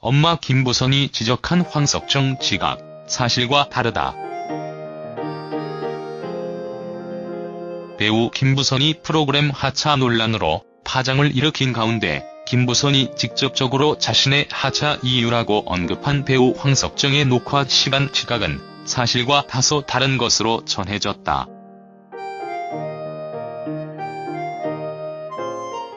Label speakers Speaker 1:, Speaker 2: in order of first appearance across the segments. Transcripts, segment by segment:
Speaker 1: 엄마 김보선이 지적한 황석정 지각, 사실과 다르다. 배우 김부선이 프로그램 하차 논란으로 파장을 일으킨 가운데 김부선이 직접적으로 자신의 하차 이유라고 언급한 배우 황석정의 녹화 시간 지각은 사실과 다소 다른 것으로 전해졌다.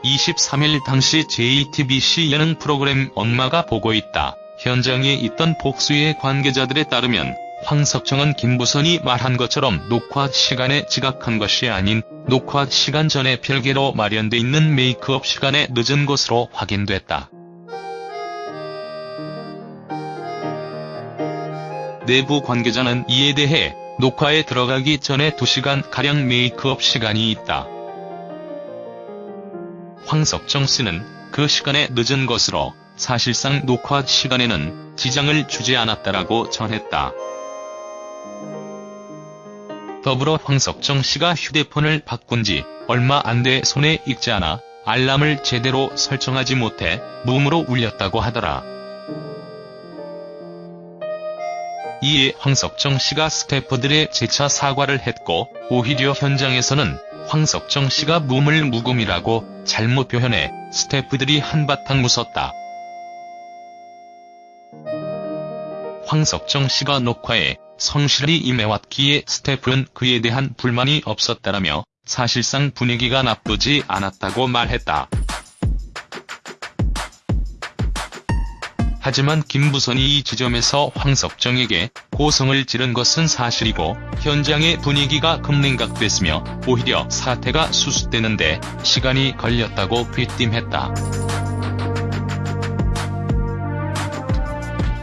Speaker 1: 23일 당시 JTBC 예능 프로그램 엄마가 보고 있다. 현장에 있던 복수의 관계자들에 따르면 황석정은 김부선이 말한 것처럼 녹화 시간에 지각한 것이 아닌 녹화 시간 전에 별개로 마련돼 있는 메이크업 시간에 늦은 것으로 확인됐다. 내부 관계자는 이에 대해 녹화에 들어가기 전에 2시간가량 메이크업 시간이 있다. 황석정 씨는 그 시간에 늦은 것으로 사실상 녹화 시간에는 지장을 주지 않았다라고 전했다. 더불어 황석정 씨가 휴대폰을 바꾼 지 얼마 안 돼 손에 익지 않아 알람을 제대로 설정하지 못해 무음으로 울렸다고 하더라. 이에 황석정 씨가 스태프들의 재차 사과를 했고 오히려 현장에서는 황석정 씨가 무음을 무금이라고 잘못 표현해 스태프들이 한바탕 웃었다. 황석정 씨가 녹화에 성실히 임해왔기에 스태프는 그에 대한 불만이 없었다라며 사실상 분위기가 나쁘지 않았다고 말했다. 하지만 김부선이 이 지점에서 황석정에게 고성을 지른 것은 사실이고 현장의 분위기가 급냉각됐으며 오히려 사태가 수습되는데 시간이 걸렸다고 귀띔했다.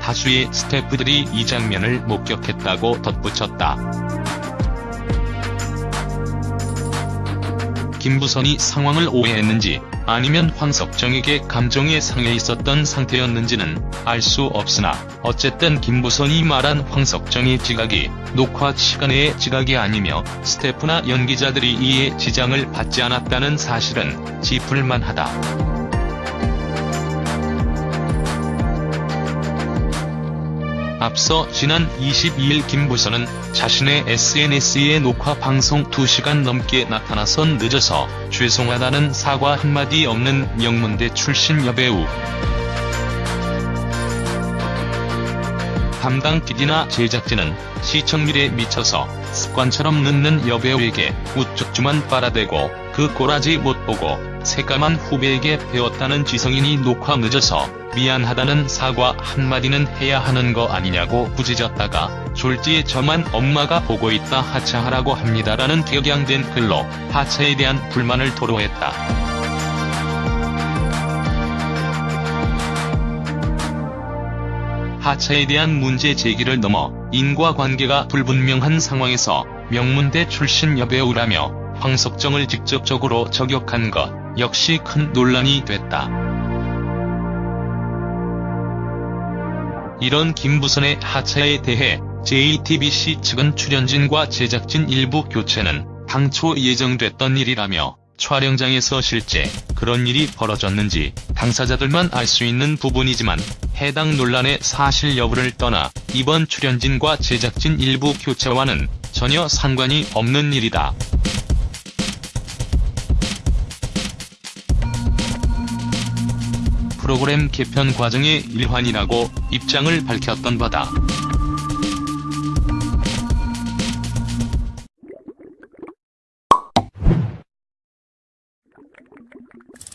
Speaker 1: 다수의 스태프들이 이 장면을 목격했다고 덧붙였다. 김부선이 상황을 오해했는지 아니면 황석정에게 감정에 상해 있었던 상태였는지는 알 수 없으나 어쨌든 김부선이 말한 황석정의 지각이 녹화 시간의 지각이 아니며 스태프나 연기자들이 이에 지장을 받지 않았다는 사실은 짚을만하다. 앞서 지난 22일 김부선은 자신의 SNS에 녹화 방송 2시간 넘게 나타나선 늦어서 죄송하다는 사과 한마디 없는 명문대 출신 여배우. 담당 PD나 제작진은 시청률에 미쳐서 습관처럼 늦는 여배우에게 우쭈쭈만 빨아대고 그 꼬라지 못 보고 새까만 후배에게 배웠다는 지성인이 녹화 늦어서 미안하다는 사과 한마디는 해야 하는 거 아니냐고 부짖었다가 졸지에 저만 엄마가 보고 있다 하차하라고 합니다라는 격양된 글로 하차에 대한 불만을 토로했다. 하차에 대한 문제 제기를 넘어 인과관계가 불분명한 상황에서 명문대 출신 여배우라며 황석정을 직접적으로 저격한 것 역시 큰 논란이 됐다. 이런 김부선의 하차에 대해 JTBC 측은 출연진과 제작진 일부 교체는 당초 예정됐던 일이라며 촬영장에서 실제 그런 일이 벌어졌는지 당사자들만 알 수 있는 부분이지만 해당 논란의 사실 여부를 떠나 이번 출연진과 제작진 일부 교체와는 전혀 상관이 없는 일이다. 프로그램 개편 과정의 일환이라고 입장을 밝혔던 바다. you